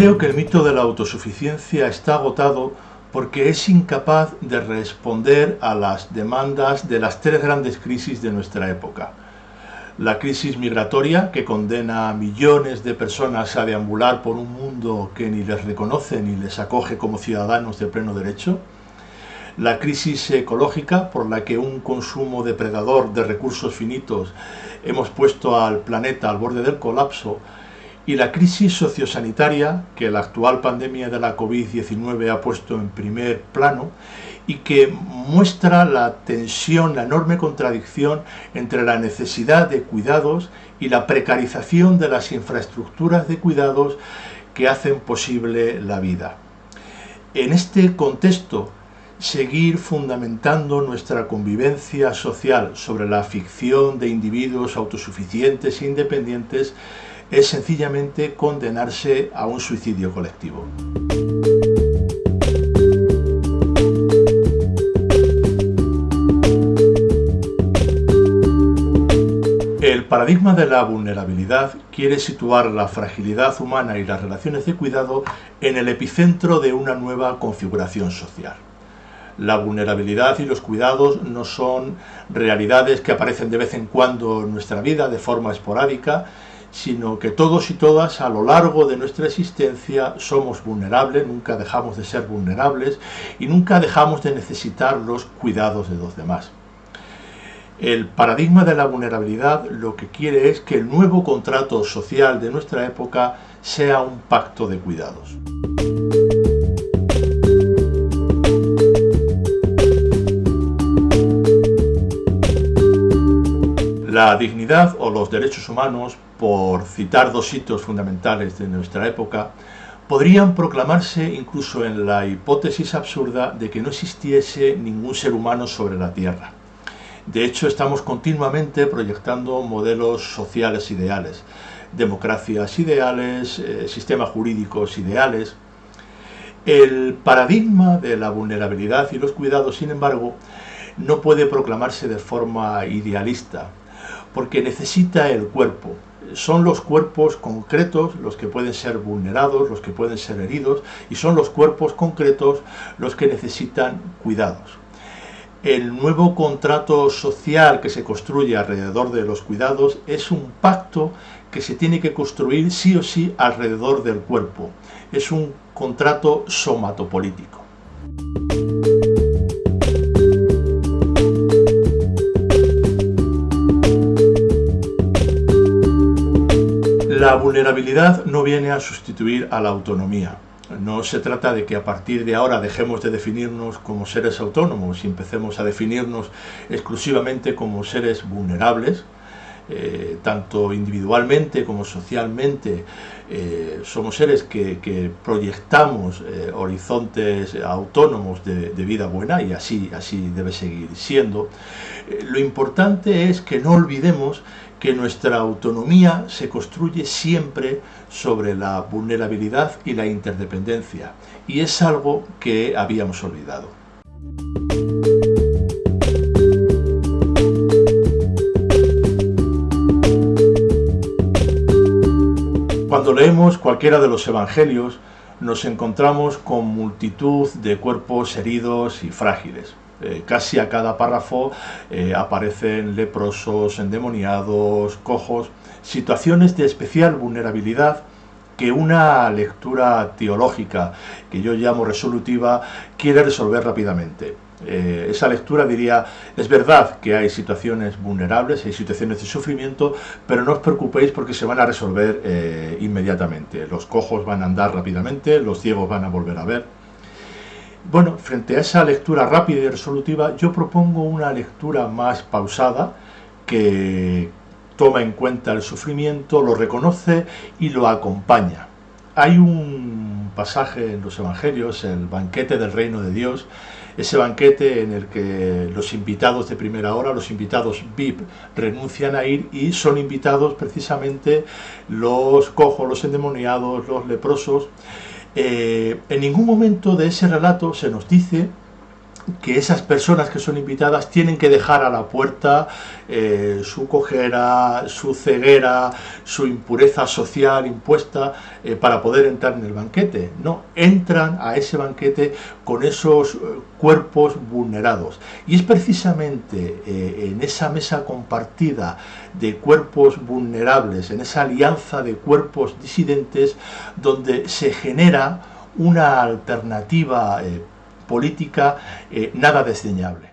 Creo que el mito de la autosuficiencia está agotado porque es incapaz de responder a las demandas de las tres grandes crisis de nuestra época. La crisis migratoria, que condena a millones de personas a deambular por un mundo que ni les reconoce ni les acoge como ciudadanos de pleno derecho. La crisis ecológica, por la que un consumo depredador de recursos finitos hemos puesto al planeta al borde del colapso y la crisis sociosanitaria que la actual pandemia de la COVID-19 ha puesto en primer plano y que muestra la tensión, la enorme contradicción entre la necesidad de cuidados y la precarización de las infraestructuras de cuidados que hacen posible la vida. En este contexto, seguir fundamentando nuestra convivencia social sobre la ficción de individuos autosuficientes e independientes es sencillamente condenarse a un suicidio colectivo. El paradigma de la vulnerabilidad quiere situar la fragilidad humana y las relaciones de cuidado en el epicentro de una nueva configuración social. La vulnerabilidad y los cuidados no son realidades que aparecen de vez en cuando en nuestra vida de forma esporádica, sino que todos y todas a lo largo de nuestra existencia somos vulnerables, nunca dejamos de ser vulnerables y nunca dejamos de necesitar los cuidados de los demás. El paradigma de la vulnerabilidad lo que quiere es que el nuevo contrato social de nuestra época sea un pacto de cuidados. La dignidad o los derechos humanos, por citar dos hitos fundamentales de nuestra época, podrían proclamarse incluso en la hipótesis absurda de que no existiese ningún ser humano sobre la Tierra. De hecho, estamos continuamente proyectando modelos sociales ideales, democracias ideales, eh, sistemas jurídicos ideales. El paradigma de la vulnerabilidad y los cuidados, sin embargo, no puede proclamarse de forma idealista, porque necesita el cuerpo. Son los cuerpos concretos los que pueden ser vulnerados, los que pueden ser heridos, y son los cuerpos concretos los que necesitan cuidados. El nuevo contrato social que se construye alrededor de los cuidados es un pacto que se tiene que construir sí o sí alrededor del cuerpo. Es un contrato somatopolítico. La vulnerabilidad no viene a sustituir a la autonomía. No se trata de que a partir de ahora dejemos de definirnos como seres autónomos y empecemos a definirnos exclusivamente como seres vulnerables, eh, tanto individualmente como socialmente, eh, somos seres que, proyectamos eh, horizontes autónomos de, de, vida buena y así, así debe seguir siendo. lo importante es que no olvidemos que nuestra autonomía se construye siempre sobre la vulnerabilidad y la interdependencia, y es algo que habíamos olvidado. Cuando leemos cualquiera de los evangelios, nos encontramos con multitud de cuerpos heridos y frágiles. Eh, casi a cada párrafo eh, aparecen leprosos, endemoniados, cojos, situaciones de especial vulnerabilidad que una lectura teológica, que yo llamo resolutiva, quiere resolver rápidamente. Eh, esa lectura diría, es verdad que hay situaciones vulnerables, hay situaciones de sufrimiento, pero no os preocupéis porque se van a resolver inmediatamente. Los cojos van a andar rápidamente, los ciegos van a volver a ver, bueno, frente a esa lectura rápida y resolutiva, yo propongo una lectura más pausada que toma en cuenta el sufrimiento, lo reconoce y lo acompaña. Hay un pasaje en los Evangelios, el banquete del reino de Dios, ese banquete en el que los invitados de primera hora, los invitados VIP, renuncian a ir y son invitados precisamente los cojos, los endemoniados, los leprosos. Eh, en ningún momento de ese relato se nos dice que esas personas que son invitadas tienen que dejar a la puerta eh, su cojera, su ceguera, su impureza social impuesta eh, para poder entrar en el banquete. No, entran a ese banquete con esos eh, cuerpos vulnerados. Y es precisamente en esa mesa compartida de cuerpos vulnerables, en esa alianza de cuerpos disidentes, donde se genera una alternativa política eh, nada desdeñable.